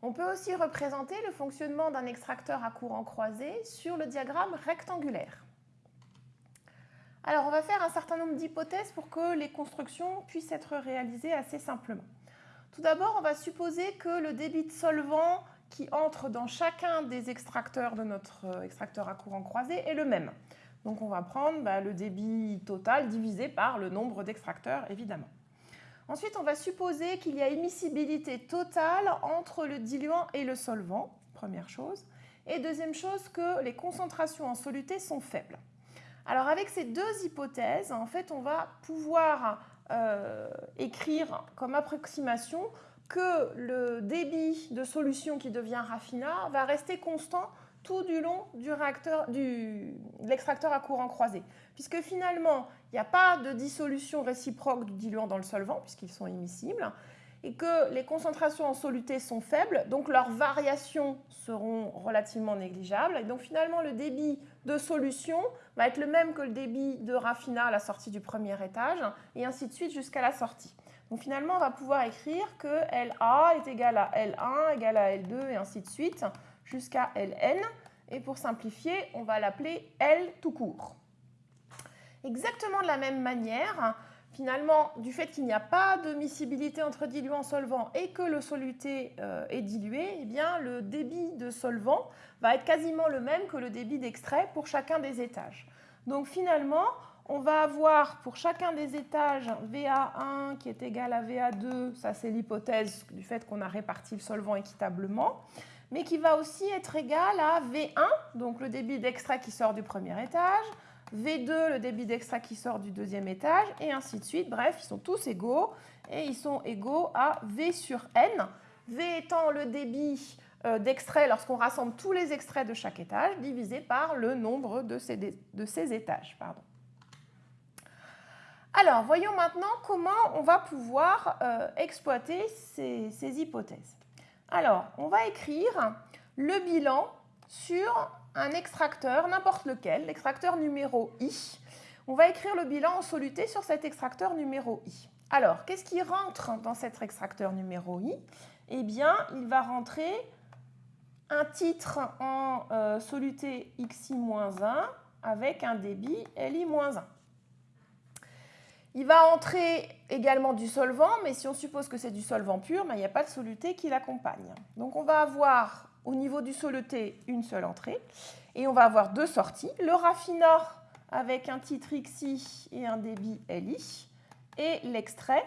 On peut aussi représenter le fonctionnement d'un extracteur à courant croisé sur le diagramme rectangulaire. Alors, on va faire un certain nombre d'hypothèses pour que les constructions puissent être réalisées assez simplement. Tout d'abord, on va supposer que le débit de solvant qui entre dans chacun des extracteurs de notre euh, extracteur à courant croisé est le même. Donc on va prendre bah, le débit total divisé par le nombre d'extracteurs, évidemment. Ensuite, on va supposer qu'il y a émissibilité totale entre le diluant et le solvant, première chose. Et deuxième chose, que les concentrations en soluté sont faibles. Alors avec ces deux hypothèses, en fait, on va pouvoir euh, écrire comme approximation que le débit de solution qui devient raffinat va rester constant tout du long du réacteur, du, de l'extracteur à courant croisé. Puisque finalement, il n'y a pas de dissolution réciproque du diluant dans le solvant, puisqu'ils sont immiscibles, et que les concentrations en soluté sont faibles, donc leurs variations seront relativement négligeables. Et donc finalement, le débit de solution va être le même que le débit de raffinat à la sortie du premier étage, et ainsi de suite jusqu'à la sortie. Donc finalement, on va pouvoir écrire que LA est égal à L1, égal à L2, et ainsi de suite, jusqu'à Ln. Et pour simplifier, on va l'appeler L tout court. Exactement de la même manière, finalement, du fait qu'il n'y a pas de miscibilité entre diluant solvant et que le soluté euh, est dilué, eh bien, le débit de solvant va être quasiment le même que le débit d'extrait pour chacun des étages. Donc finalement, on va avoir pour chacun des étages VA1 qui est égal à VA2, ça c'est l'hypothèse du fait qu'on a réparti le solvant équitablement, mais qui va aussi être égal à V1, donc le débit d'extrait qui sort du premier étage, V2, le débit d'extrait qui sort du deuxième étage, et ainsi de suite. Bref, ils sont tous égaux, et ils sont égaux à V sur N, V étant le débit euh, d'extrait lorsqu'on rassemble tous les extraits de chaque étage, divisé par le nombre de ces, étages. Alors, voyons maintenant comment on va pouvoir euh, exploiter ces, hypothèses. Alors, on va écrire le bilan sur un extracteur, n'importe lequel, l'extracteur numéro I. On va écrire le bilan en soluté sur cet extracteur numéro I. Alors, qu'est-ce qui rentre dans cet extracteur numéro I? Eh bien, il va rentrer un titre en euh, soluté XI-1 avec un débit LI-1. Il va entrer également du solvant, mais si on suppose que c'est du solvant pur, ben, il n'y a pas de soluté qui l'accompagne. Donc on va avoir au niveau du soluté une seule entrée et on va avoir deux sorties. Le raffinat avec un titre XI et un débit LI et l'extrait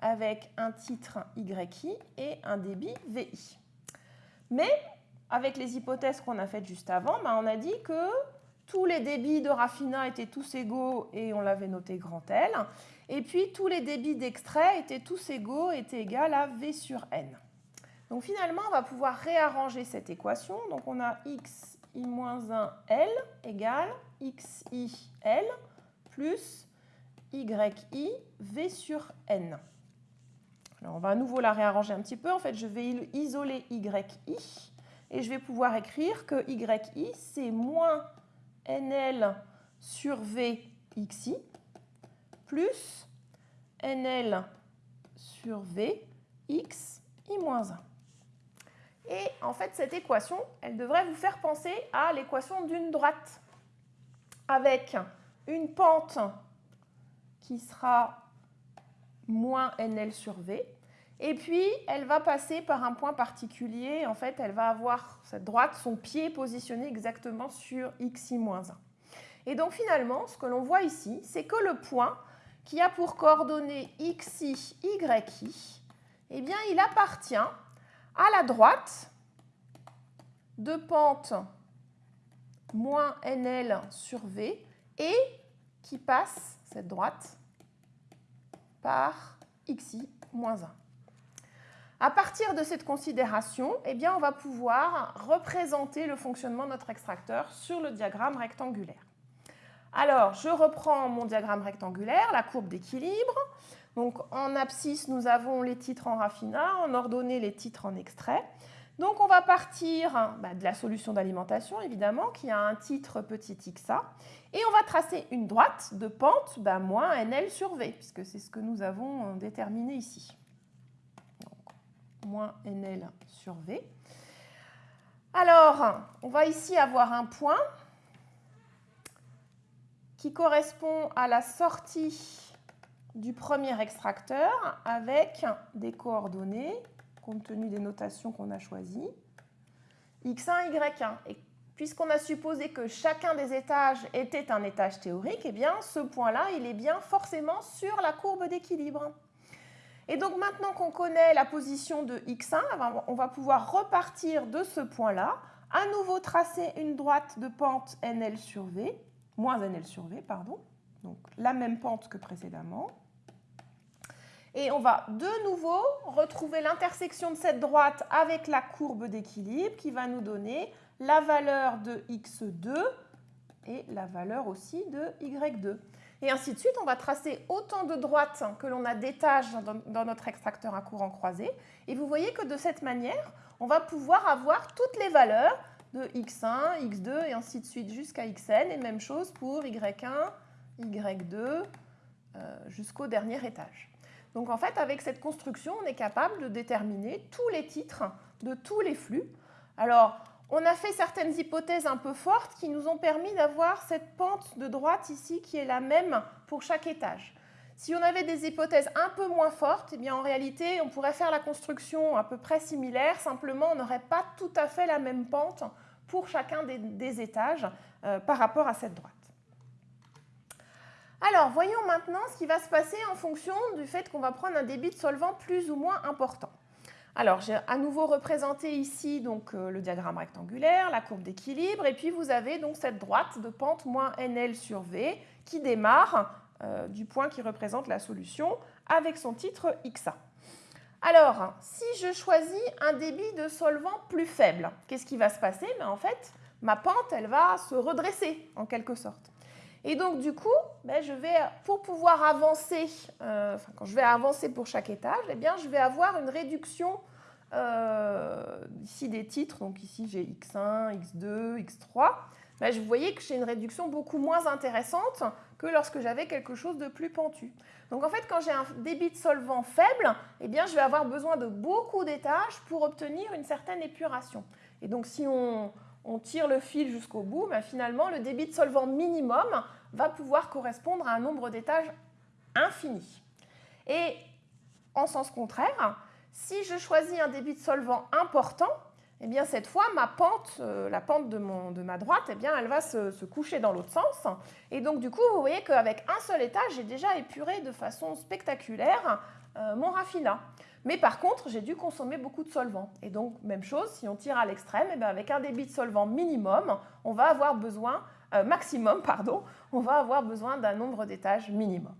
avec un titre YI et un débit VI. Mais avec les hypothèses qu'on a faites juste avant, ben, on a dit que tous les débits de raffinat étaient tous égaux et on l'avait noté grand L. Et puis, tous les débits d'extrait étaient tous égaux, étaient égaux à V sur N. Donc finalement, on va pouvoir réarranger cette équation. Donc on a xi-1L égale xi-L plus yi V sur N. Alors on va à nouveau la réarranger un petit peu. En fait, je vais isoler yi et je vais pouvoir écrire que yi, c'est moins nl sur vxi plus NL sur V x i-1. Et en fait, cette équation, elle devrait vous faire penser à l'équation d'une droite avec une pente qui sera moins NL sur V. Et puis, elle va passer par un point particulier. En fait, elle va avoir, cette droite, son pied positionné exactement sur xi-1. Et donc, finalement, ce que l'on voit ici, c'est que le point qui a pour coordonnées xi, yi, eh il appartient à la droite de pente moins nl sur v et qui passe, cette droite, par xi moins 1. À partir de cette considération, eh on va pouvoir représenter le fonctionnement de notre extracteur sur le diagramme rectangulaire. Alors, je reprends mon diagramme rectangulaire, la courbe d'équilibre. Donc, en abscisse, nous avons les titres en raffinat, en ordonnée, les titres en extrait. Donc, on va partir bah, de la solution d'alimentation, évidemment, qui a un titre petit xa. Et on va tracer une droite de pente bah, moins NL sur V, puisque c'est ce que nous avons euh, déterminé ici. moins NL sur V. Alors, on va ici avoir un point qui correspond à la sortie du premier extracteur avec des coordonnées, compte tenu des notations qu'on a choisies, x1, y1. Et puisqu'on a supposé que chacun des étages était un étage théorique, eh bien, ce point-là, il est bien forcément sur la courbe d'équilibre. Et donc maintenant qu'on connaît la position de x1, on va pouvoir repartir de ce point-là, à nouveau tracer une droite de pente nl sur v, moins nl sur v, pardon, donc la même pente que précédemment. Et on va de nouveau retrouver l'intersection de cette droite avec la courbe d'équilibre qui va nous donner la valeur de x2 et la valeur aussi de y2. Et ainsi de suite, on va tracer autant de droites que l'on a d'étages dans notre extracteur à courant croisé. Et vous voyez que de cette manière, on va pouvoir avoir toutes les valeurs de x1, x2 et ainsi de suite jusqu'à xn. Et même chose pour y1, y2 euh, jusqu'au dernier étage. Donc en fait, avec cette construction, on est capable de déterminer tous les titres de tous les flux. Alors, on a fait certaines hypothèses un peu fortes qui nous ont permis d'avoir cette pente de droite ici qui est la même pour chaque étage. Si on avait des hypothèses un peu moins fortes, eh bien en réalité, on pourrait faire la construction à peu près similaire, simplement on n'aurait pas tout à fait la même pente pour chacun des, étages euh, par rapport à cette droite. Alors, voyons maintenant ce qui va se passer en fonction du fait qu'on va prendre un débit de solvant plus ou moins important. Alors, j'ai à nouveau représenté ici donc, euh, le diagramme rectangulaire, la courbe d'équilibre, et puis vous avez donc cette droite de pente moins NL sur V qui démarre euh, du point qui représente la solution avec son titre XA. Alors, si je choisis un débit de solvant plus faible, qu'est-ce qui va se passer? Ben, En fait, ma pente, elle va se redresser en quelque sorte. Et donc, du coup, ben, je vais, pour pouvoir avancer, euh, quand je vais avancer pour chaque étage, eh bien, je vais avoir une réduction euh, ici des titres. Donc ici, j'ai X1, X2, X3. Ben, vous voyez que j'ai une réduction beaucoup moins intéressante que lorsque j'avais quelque chose de plus pentu. Donc en fait, quand j'ai un débit de solvant faible, eh bien, je vais avoir besoin de beaucoup d'étages pour obtenir une certaine épuration. Et donc si on, tire le fil jusqu'au bout, mais finalement, le débit de solvant minimum va pouvoir correspondre à un nombre d'étages infini. Et en sens contraire, si je choisis un débit de solvant important, eh bien cette fois, ma pente, euh, la pente de, mon, de, ma droite, eh bien, elle va se, coucher dans l'autre sens. Et donc, du coup, vous voyez qu'avec un seul étage, j'ai déjà épuré de façon spectaculaire euh, mon raffinat. Mais par contre, j'ai dû consommer beaucoup de solvant. Et donc, même chose, si on tire à l'extrême, eh avec un débit de solvant minimum, on va avoir besoin, euh, maximum, pardon, on va avoir besoin d'un nombre d'étages minimum.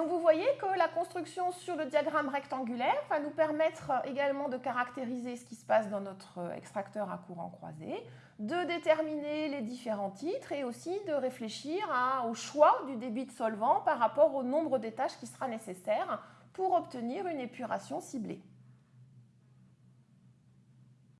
Donc vous voyez que la construction sur le diagramme rectangulaire va nous permettre également de caractériser ce qui se passe dans notre extracteur à courant croisé, de déterminer les différents titres et aussi de réfléchir au choix du débit de solvant par rapport au nombre d'étages qui sera nécessaire pour obtenir une épuration ciblée.